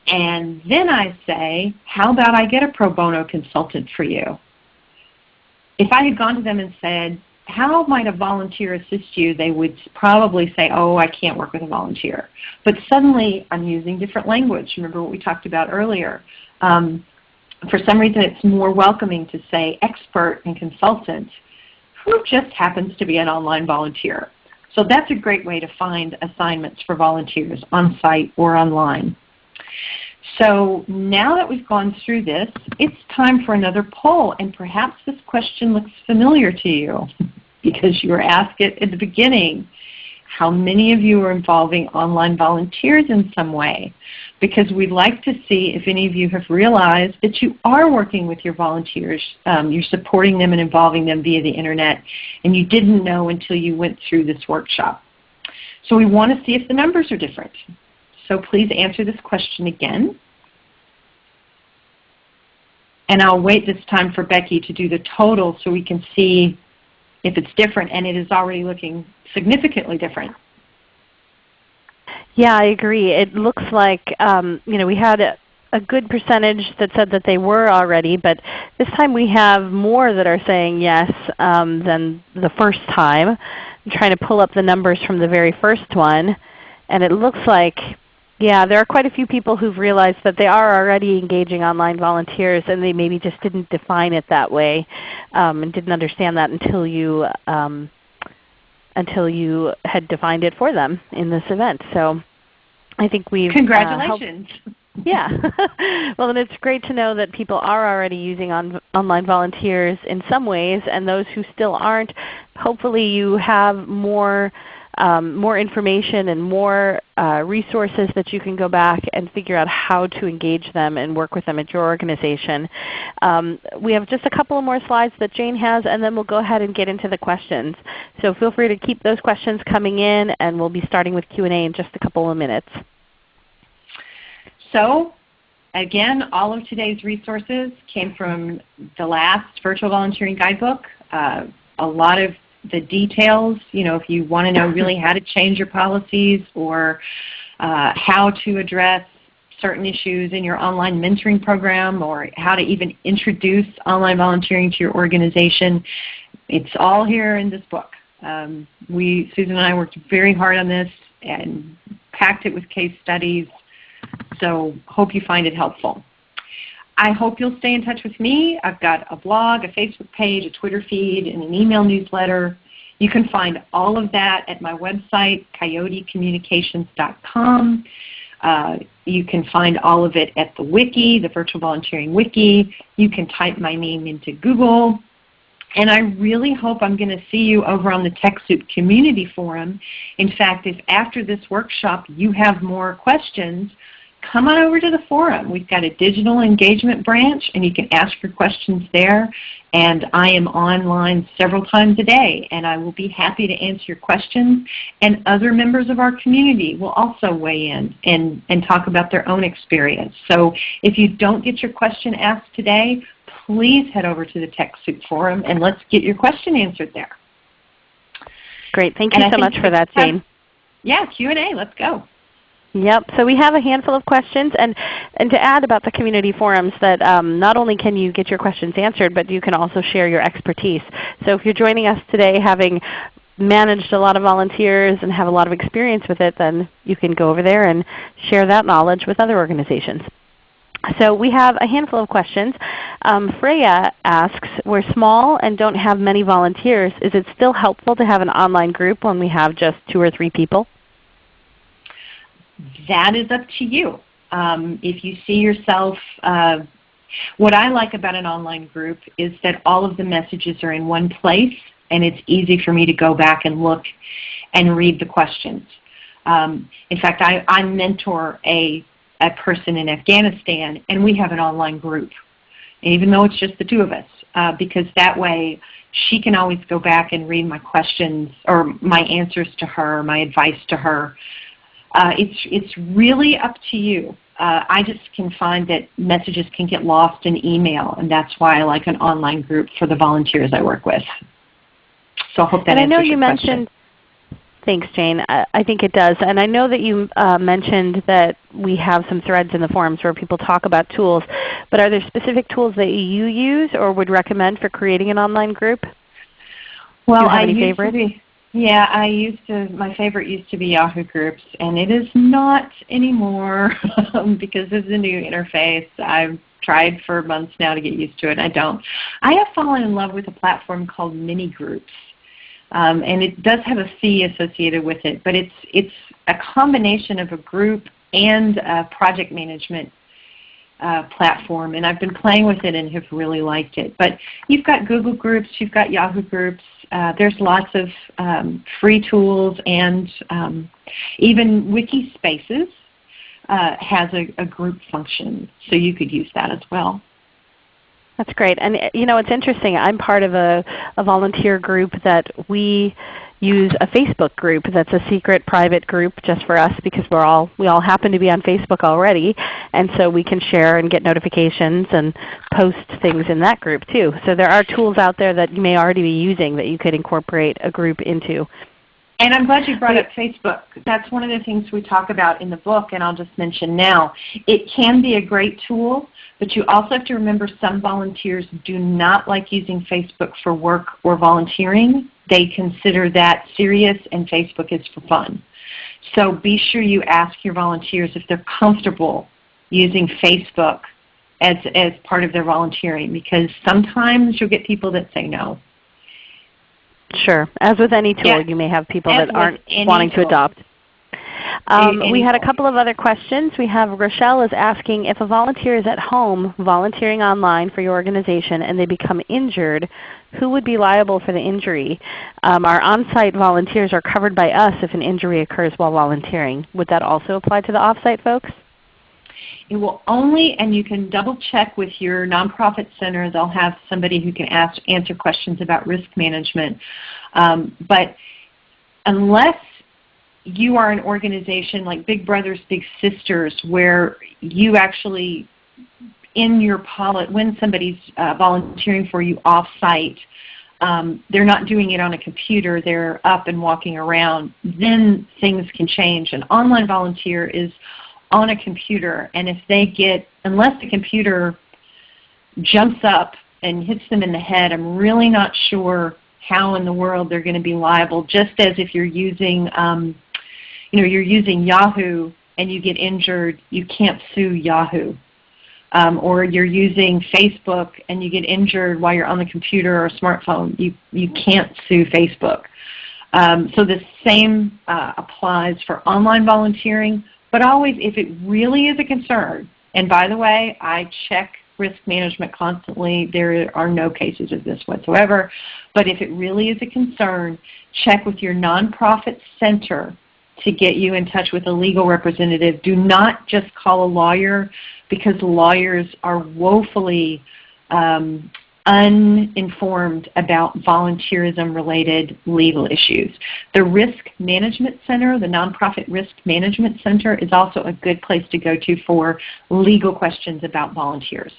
And then I say, how about I get a pro bono consultant for you? If I had gone to them and said, how might a volunteer assist you, they would probably say, oh, I can't work with a volunteer. But suddenly I'm using different language. Remember what we talked about earlier. Um, for some reason it's more welcoming to say expert and consultant who just happens to be an online volunteer. So that's a great way to find assignments for volunteers on site or online. So now that we've gone through this, it's time for another poll. And perhaps this question looks familiar to you because you were asked it at the beginning. How many of you are involving online volunteers in some way? Because we'd like to see if any of you have realized that you are working with your volunteers. Um, you're supporting them and involving them via the Internet, and you didn't know until you went through this workshop. So we want to see if the numbers are different. So please answer this question again. And I'll wait this time for Becky to do the total so we can see if it's different, and it is already looking significantly different. Yeah, I agree. It looks like um, you know we had a, a good percentage that said that they were already, but this time we have more that are saying yes um, than the first time. I'm trying to pull up the numbers from the very first one, and it looks like yeah, there are quite a few people who've realized that they are already engaging online volunteers and they maybe just didn't define it that way um, and didn't understand that until you, um, until you had defined it for them in this event. So I think we've uh, Congratulations. Uh, yeah. well, then it's great to know that people are already using on, online volunteers in some ways, and those who still aren't, hopefully you have more um, more information and more uh, resources that you can go back and figure out how to engage them and work with them at your organization. Um, we have just a couple of more slides that Jayne has and then we'll go ahead and get into the questions. So feel free to keep those questions coming in and we'll be starting with Q&A in just a couple of minutes. So again, all of today's resources came from the last Virtual Volunteering Guidebook. Uh, a lot of the details, you know, if you want to know really how to change your policies or uh, how to address certain issues in your online mentoring program or how to even introduce online volunteering to your organization, it's all here in this book. Um, we, Susan and I worked very hard on this and packed it with case studies, so hope you find it helpful. I hope you'll stay in touch with me. I've got a blog, a Facebook page, a Twitter feed, and an email newsletter. You can find all of that at my website, coyotecommunications.com. Uh, you can find all of it at the wiki, the Virtual Volunteering Wiki. You can type my name into Google. And I really hope I'm going to see you over on the TechSoup Community Forum. In fact, if after this workshop you have more questions, come on over to the forum. We've got a digital engagement branch and you can ask your questions there. And I am online several times a day and I will be happy to answer your questions. And other members of our community will also weigh in and, and talk about their own experience. So if you don't get your question asked today, please head over to the TechSoup forum and let's get your question answered there. Great. Thank you and so much for that, Jayne. Yeah, Q&A. Let's go. Yep. So we have a handful of questions, and and to add about the community forums, that um, not only can you get your questions answered, but you can also share your expertise. So if you're joining us today, having managed a lot of volunteers and have a lot of experience with it, then you can go over there and share that knowledge with other organizations. So we have a handful of questions. Um, Freya asks, we're small and don't have many volunteers. Is it still helpful to have an online group when we have just two or three people? That is up to you. Um, if you see yourself, uh, what I like about an online group is that all of the messages are in one place and it's easy for me to go back and look and read the questions. Um, in fact, I, I mentor a a person in Afghanistan, and we have an online group, even though it's just the two of us, uh, because that way she can always go back and read my questions or my answers to her, my advice to her. Uh, it's, it's really up to you. Uh, I just can find that messages can get lost in email, and that's why I like an online group for the volunteers I work with. So I hope that and I know you question. mentioned Thanks, Jayne. I, I think it does. And I know that you uh, mentioned that we have some threads in the forums where people talk about tools. But are there specific tools that you use or would recommend for creating an online group? Well, I used favorites? Yeah, I used to. My favorite used to be Yahoo Groups, and it is not anymore because of the new interface. I've tried for months now to get used to it. I don't. I have fallen in love with a platform called Mini Groups um, and it does have a fee associated with it, but it's, it's a combination of a group and a project management uh, platform, and I've been playing with it and have really liked it. But you've got Google Groups, you've got Yahoo Groups, uh, there's lots of um, free tools, and um, even Wikispaces uh, has a, a group function, so you could use that as well. That's great. And you know, it's interesting. I'm part of a, a volunteer group that we use a Facebook group that's a secret private group just for us because we're all we all happen to be on Facebook already and so we can share and get notifications and post things in that group too. So there are tools out there that you may already be using that you could incorporate a group into. And I'm glad you brought up Facebook. That's one of the things we talk about in the book, and I'll just mention now. It can be a great tool, but you also have to remember some volunteers do not like using Facebook for work or volunteering. They consider that serious, and Facebook is for fun. So be sure you ask your volunteers if they're comfortable using Facebook as, as part of their volunteering, because sometimes you'll get people that say no. Sure. As with any tool, you may have people As that aren't wanting tool. to adopt. Um, we had a couple of other questions. We have Rochelle is asking if a volunteer is at home volunteering online for your organization and they become injured, who would be liable for the injury? Um, our on-site volunteers are covered by us if an injury occurs while volunteering. Would that also apply to the off-site folks? It will only, and you can double check with your nonprofit center. They'll have somebody who can ask, answer questions about risk management. Um, but unless you are an organization like Big Brothers Big Sisters where you actually in your pilot when somebody's uh, volunteering for you off-site, um, they're not doing it on a computer, they're up and walking around, then things can change. An online volunteer is on a computer, and if they get, unless the computer jumps up and hits them in the head, I'm really not sure how in the world they're going to be liable, just as if you're using um, you know, you're using Yahoo and you get injured, you can't sue Yahoo. Um, or you're using Facebook and you get injured while you're on the computer or smartphone, you, you can't sue Facebook. Um, so the same uh, applies for online volunteering But always, if it really is a concern, and by the way, I check risk management constantly. There are no cases of this whatsoever. But if it really is a concern, check with your nonprofit center to get you in touch with a legal representative. Do not just call a lawyer because lawyers are woefully um, uninformed about volunteerism-related legal issues. The Risk Management Center, the Nonprofit Risk Management Center, is also a good place to go to for legal questions about volunteers.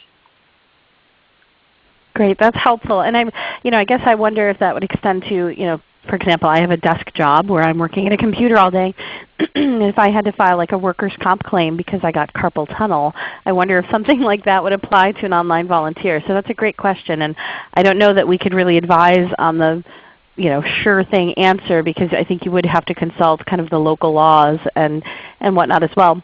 Great, that's helpful. And I'm, you know, I guess I wonder if that would extend to, you know, for example, I have a desk job where I'm working at a computer all day. if I had to file like a workers' comp claim because I got carpal tunnel, I wonder if something like that would apply to an online volunteer. So that's a great question. And I don't know that we could really advise on the you know, sure thing answer because I think you would have to consult kind of the local laws and, and whatnot as well.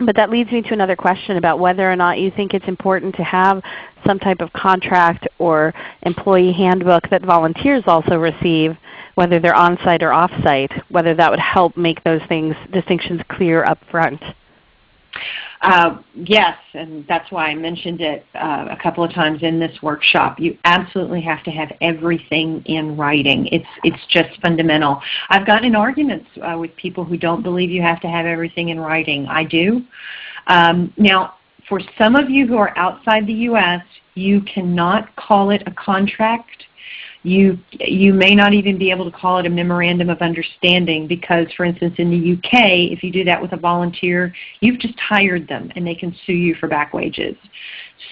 But that leads me to another question about whether or not you think it's important to have some type of contract or employee handbook that volunteers also receive whether they're on-site or off-site, whether that would help make those things distinctions clear up front. Uh, yes, and that's why I mentioned it uh, a couple of times in this workshop. You absolutely have to have everything in writing. It's, it's just fundamental. I've gotten arguments uh, with people who don't believe you have to have everything in writing. I do. Um, now, for some of you who are outside the U.S., you cannot call it a contract you, you may not even be able to call it a memorandum of understanding because, for instance, in the UK, if you do that with a volunteer, you've just hired them and they can sue you for back wages.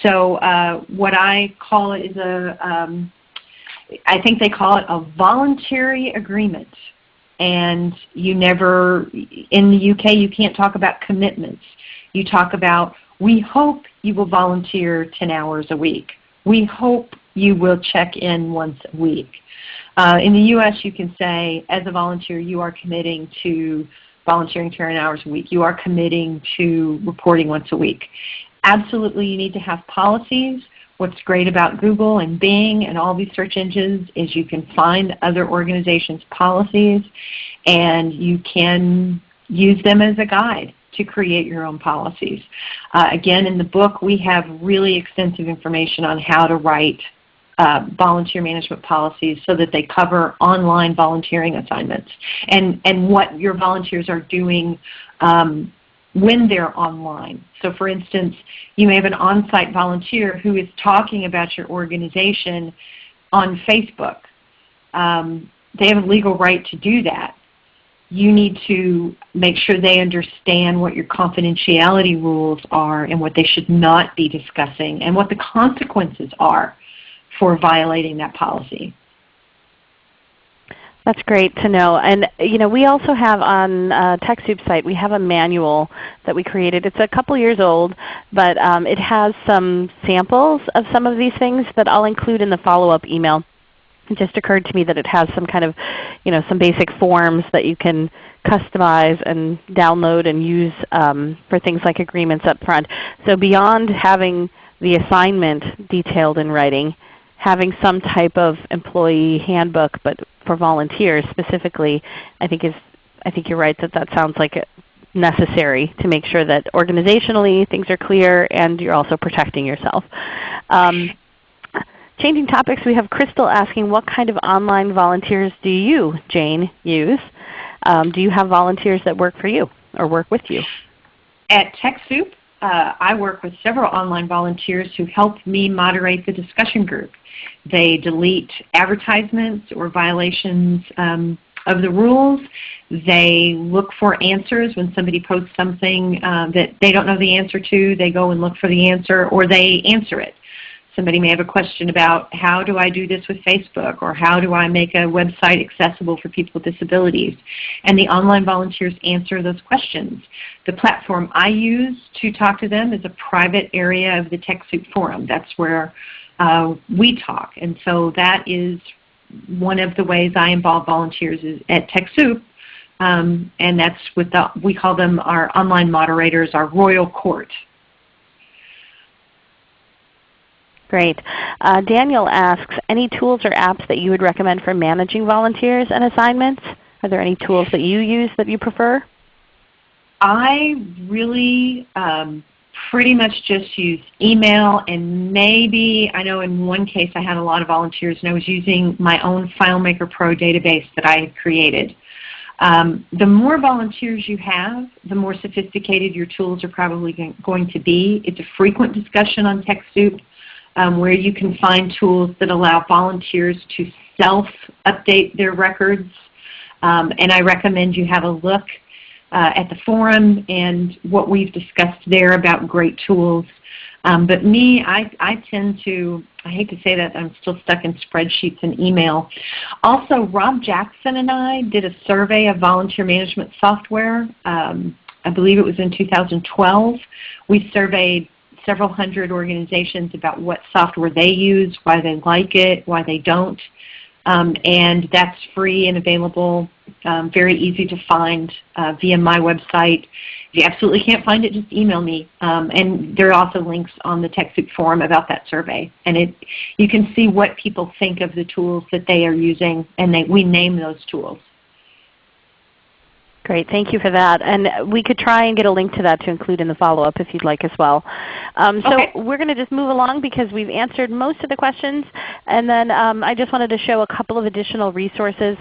So uh, what I call it is a, um, I think they call it a voluntary agreement. And you never, in the UK, you can't talk about commitments. You talk about, we hope you will volunteer 10 hours a week. We hope you will check in once a week. Uh, in the U.S., you can say, as a volunteer, you are committing to volunteering 10 hours a week. You are committing to reporting once a week. Absolutely, you need to have policies. What's great about Google and Bing and all these search engines is you can find other organizations' policies and you can use them as a guide to create your own policies. Uh, again, in the book we have really extensive information on how to write uh, volunteer management policies so that they cover online volunteering assignments and, and what your volunteers are doing um, when they're online. So for instance, you may have an on-site volunteer who is talking about your organization on Facebook. Um, they have a legal right to do that. You need to make sure they understand what your confidentiality rules are and what they should not be discussing and what the consequences are for violating that policy. That's great to know. And you know, we also have on uh, site, we have a manual that we created. It's a couple years old, but um, it has some samples of some of these things that I'll include in the follow-up email. It just occurred to me that it has some kind of, you know, some basic forms that you can customize and download and use um, for things like agreements up front. So beyond having the assignment detailed in writing, having some type of employee handbook, but for volunteers specifically, I think is I think you're right that that sounds like necessary to make sure that organizationally things are clear and you're also protecting yourself. Um, changing topics, we have Crystal asking what kind of online volunteers do you, Jayne, use? Um, do you have volunteers that work for you or work with you? At TechSoup, uh, I work with several online volunteers who help me moderate the discussion group. They delete advertisements or violations um, of the rules. They look for answers when somebody posts something uh, that they don't know the answer to. They go and look for the answer or they answer it. Somebody may have a question about how do I do this with Facebook or how do I make a website accessible for people with disabilities. And the online volunteers answer those questions. The platform I use to talk to them is a private area of the TechSoup forum. That's where uh, we talk. And so that is one of the ways I involve volunteers is at TechSoup. Um, and that's with the, we call them our online moderators, our royal court. Great. Uh, Daniel asks, any tools or apps that you would recommend for managing volunteers and assignments? Are there any tools that you use that you prefer? I really um, pretty much just use email and maybe, I know in one case I had a lot of volunteers and I was using my own FileMaker Pro database that I had created. Um, the more volunteers you have, the more sophisticated your tools are probably going to be. It's a frequent discussion on TechSoup um, where you can find tools that allow volunteers to self-update their records. Um, and I recommend you have a look uh, at the forum and what we've discussed there about great tools. Um, but me, I, I tend to, I hate to say that, I'm still stuck in spreadsheets and email. Also, Rob Jackson and I did a survey of volunteer management software. Um, I believe it was in 2012. We surveyed several hundred organizations about what software they use, why they like it, why they don't. Um, and that's free and available, um, very easy to find uh, via my website. If you absolutely can't find it, just email me. Um, and there are also links on the TechSoup forum about that survey. And it, you can see what people think of the tools that they are using, and they, we name those tools. Great, thank you for that. And we could try and get a link to that to include in the follow-up if you'd like as well. Um, so okay. we're going to just move along because we've answered most of the questions. And then um, I just wanted to show a couple of additional resources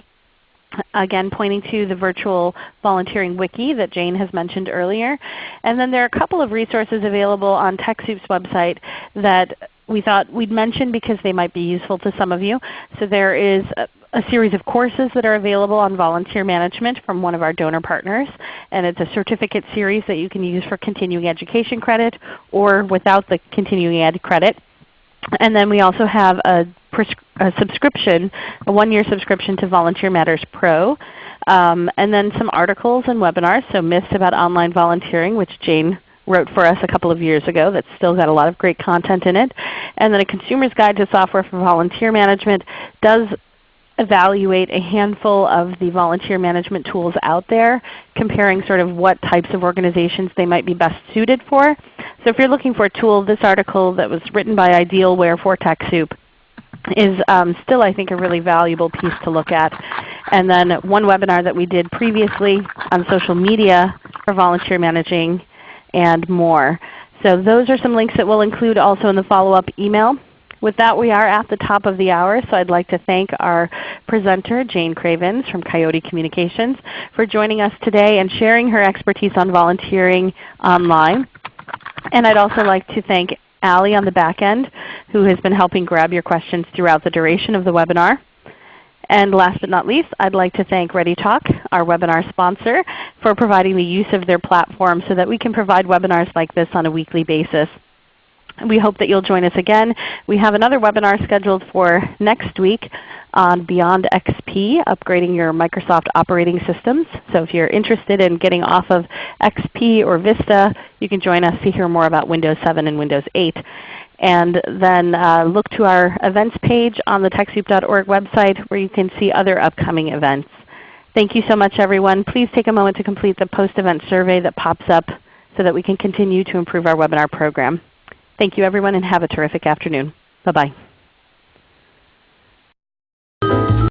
again pointing to the virtual volunteering wiki that Jayne has mentioned earlier. And then there are a couple of resources available on TechSoup's website that we thought we'd mention because they might be useful to some of you. So there is a, a series of courses that are available on volunteer management from one of our donor partners. And it's a certificate series that you can use for continuing education credit or without the continuing ed credit. And then we also have a, a subscription, a one-year subscription to Volunteer Matters Pro. Um, and then some articles and webinars, so myths about online volunteering, which Jayne wrote for us a couple of years ago that's still got a lot of great content in it. And then a Consumer's Guide to Software for Volunteer Management does evaluate a handful of the volunteer management tools out there, comparing sort of what types of organizations they might be best suited for. So if you're looking for a tool, this article that was written by Idealware for TechSoup is um, still I think a really valuable piece to look at. And then one webinar that we did previously on social media for volunteer managing and more. So those are some links that we'll include also in the follow-up email. With that, we are at the top of the hour, so I'd like to thank our presenter, Jayne Cravens from Coyote Communications, for joining us today and sharing her expertise on volunteering online. And I'd also like to thank Allie on the back end, who has been helping grab your questions throughout the duration of the webinar. And last but not least, I'd like to thank ReadyTalk, our webinar sponsor, for providing the use of their platform so that we can provide webinars like this on a weekly basis. We hope that you'll join us again. We have another webinar scheduled for next week on Beyond XP, upgrading your Microsoft operating systems. So if you're interested in getting off of XP or Vista, you can join us to hear more about Windows 7 and Windows 8. And then uh, look to our events page on the TechSoup.org website where you can see other upcoming events. Thank you so much everyone. Please take a moment to complete the post-event survey that pops up so that we can continue to improve our webinar program. Thank you everyone and have a terrific afternoon. Bye-bye.